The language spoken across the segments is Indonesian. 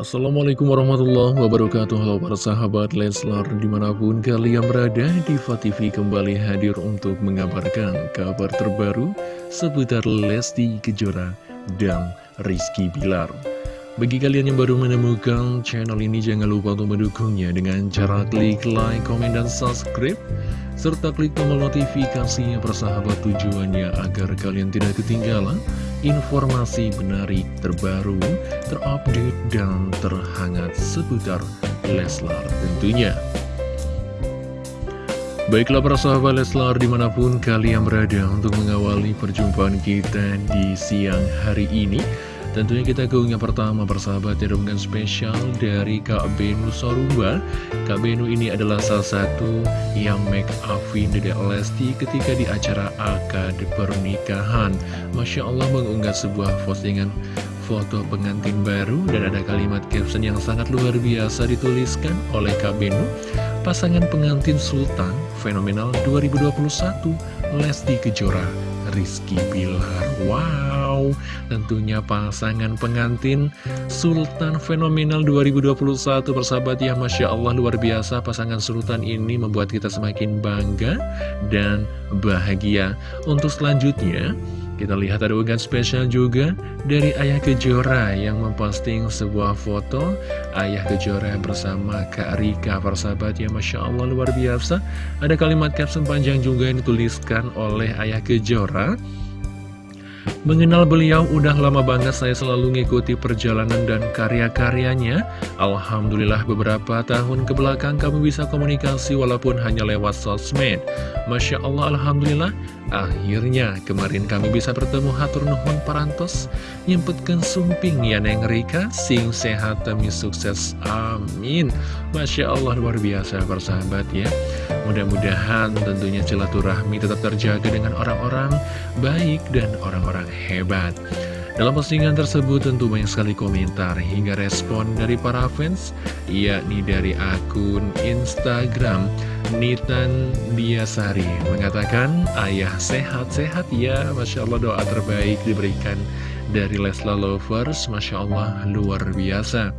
Assalamualaikum warahmatullahi wabarakatuh. Halo para sahabat Leslar Di mana pun kalian berada Diva TV kembali hadir untuk mengabarkan Kabar terbaru Seputar Lesti Kejora Dan Rizky Bilar Bagi kalian yang baru menemukan channel ini Jangan lupa untuk mendukungnya Dengan cara klik like, komen, dan subscribe serta klik tombol notifikasinya persahabat tujuannya agar kalian tidak ketinggalan informasi menarik terbaru, terupdate, dan terhangat seputar Leslar tentunya. Baiklah para sahabat Leslar di mana pun kalian berada untuk mengawali perjumpaan kita di siang hari ini Tentunya kita ke yang pertama persahabat ya dengan spesial dari Kak Benu Sorumba Kak Benu ini adalah salah satu yang make upin Dede Lesti ketika di acara akad pernikahan. Masya Allah mengunggah sebuah postingan foto pengantin baru dan ada kalimat caption yang sangat luar biasa dituliskan oleh Kak Benu. Pasangan pengantin Sultan Fenomenal 2021 Lesti Kejora Rizky Bilar Wow, tentunya pasangan pengantin Sultan Fenomenal 2021 persahabat ya Masya Allah luar biasa pasangan Sultan ini membuat kita semakin bangga dan bahagia. Untuk selanjutnya kita lihat ada unggahan spesial juga dari Ayah Kejora yang memposting sebuah foto. Ayah Kejora bersama Kak Rika persahabat ya Masya Allah luar biasa. Ada kalimat caption panjang juga yang dituliskan oleh Ayah Kejora Mengenal beliau udah lama banget saya selalu ngikuti perjalanan dan karya-karyanya Alhamdulillah beberapa tahun ke belakang kami bisa komunikasi walaupun hanya lewat sosmed. Masya Allah Alhamdulillah. Akhirnya kemarin kami bisa bertemu Hatur Nuhun Parantos Nyempetkan sumping ya Neng Rika. Sing sehat demi sukses. Amin. Masya Allah luar biasa persahabat ya. Mudah-mudahan tentunya silaturahmi tetap terjaga dengan orang-orang baik dan orang-orang hebat dalam postingan tersebut tentu banyak sekali komentar hingga respon dari para fans yakni dari akun Instagram Nitan Biasari. Mengatakan ayah sehat-sehat ya Masya Allah doa terbaik diberikan dari Lesla Lovers Masya Allah luar biasa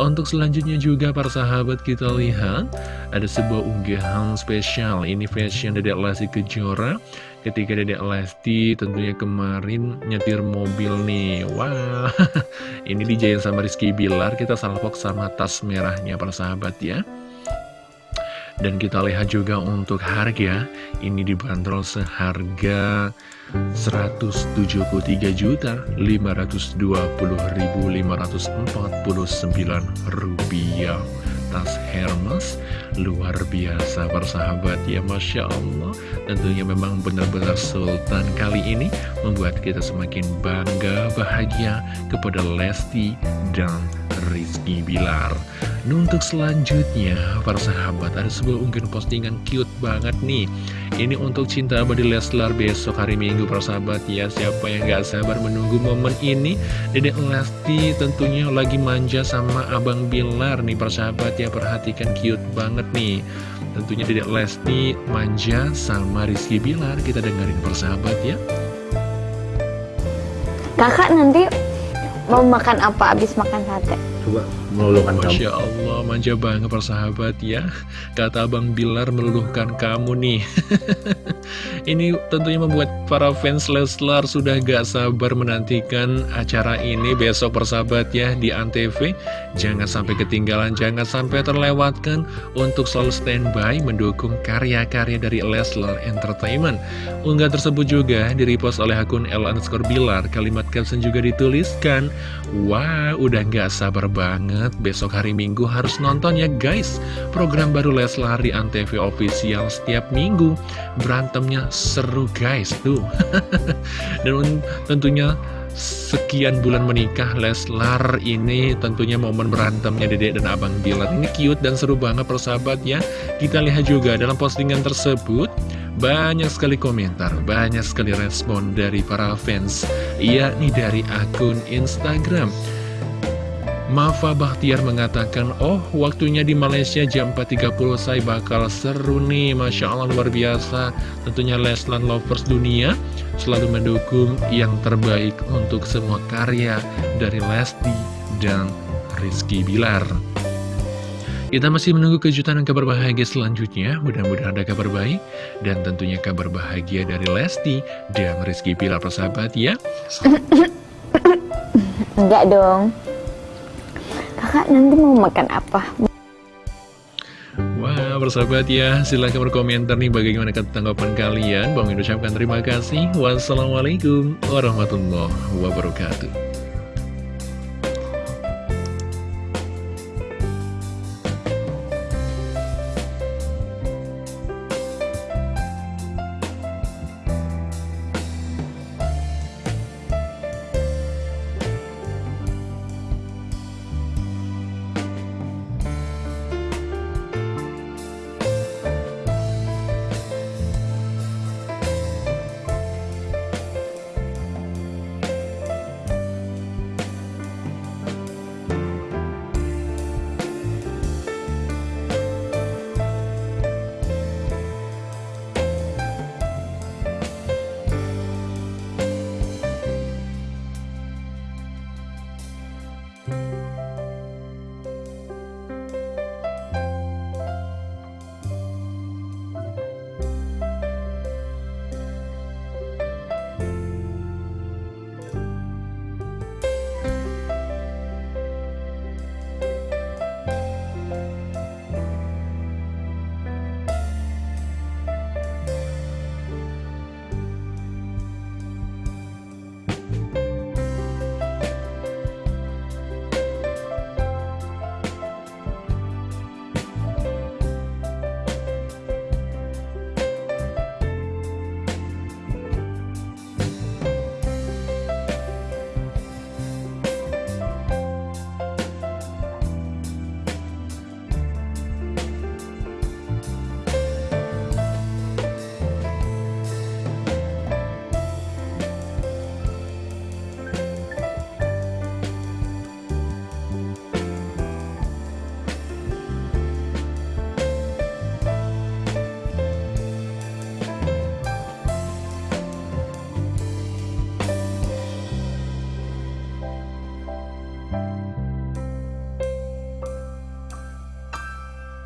untuk selanjutnya juga para sahabat kita lihat Ada sebuah unggahan spesial. Ini fashion Dedek Lesti Kejora. Ketika Dedek Lesti tentunya kemarin nyetir mobil nih. Wah Ini dijayin sama Rizky Bilar. Kita salvok sama tas merahnya para sahabat ya dan kita lihat juga untuk harga Ini dibanderol seharga 173 juta 520.549 rupiah. Tas Hermes luar biasa persahabat ya Masya Allah. Tentunya memang benar-benar Sultan kali ini membuat kita semakin bangga bahagia kepada Lesti dan Rizky Bilar. Nah untuk selanjutnya para sahabat ada sebuah unggahan postingan cute banget nih. Ini untuk cinta abadi Leslar besok hari Minggu para sahabat ya. Siapa yang gak sabar menunggu momen ini? Dedek Lesti tentunya lagi manja sama Abang Bilar nih para sahabat ya. Perhatikan cute banget nih. Tentunya Dedek Lesti manja sama Rizky Bilar. Kita dengerin persahabat ya. Kakak nanti mau makan apa abis makan sate? Coba meluluhkan kamu. Masya Allah manja banget persahabat ya. Kata Abang Bilar meluluhkan kamu nih. Ini tentunya membuat para fans Leslar sudah gak sabar menantikan acara ini besok persahabat ya di Antv Jangan sampai ketinggalan, jangan sampai terlewatkan untuk selalu standby mendukung karya-karya dari Leslar Entertainment. Unggah tersebut juga direpost oleh akun L underscore Bilar. Kalimat caption juga dituliskan Wah udah gak sabar banget. Besok hari Minggu harus nonton ya guys. Program baru Leslar di Antv official setiap minggu. Berantemnya seru guys. Tuh. Dan tentunya sekian bulan menikah Leslar ini tentunya momen berantemnya Dedek dan Abang Bilar Ini cute dan seru banget persahabat ya. Kita lihat juga dalam postingan tersebut banyak sekali komentar, banyak sekali respon dari para fans Yakni dari akun Instagram. Mafa Bahtiar mengatakan, oh waktunya di Malaysia jam 4.30 saya bakal seru nih, Masya Allah luar biasa. Tentunya Leslan Lovers Dunia selalu mendukung yang terbaik untuk semua karya dari Lesti dan Rizky Bilar. Kita masih menunggu kejutan dan kabar bahagia selanjutnya. Mudah-mudahan ada kabar baik dan tentunya kabar bahagia dari Lesti dan Rizky Bilar persahabat ya. Enggak dong. Kakak nanti mau makan apa? Wah, persahabat ya, silahkan berkomentar nih bagaimana tanggapan kalian. Bang ucapkan terima kasih. Wassalamualaikum warahmatullahi wabarakatuh.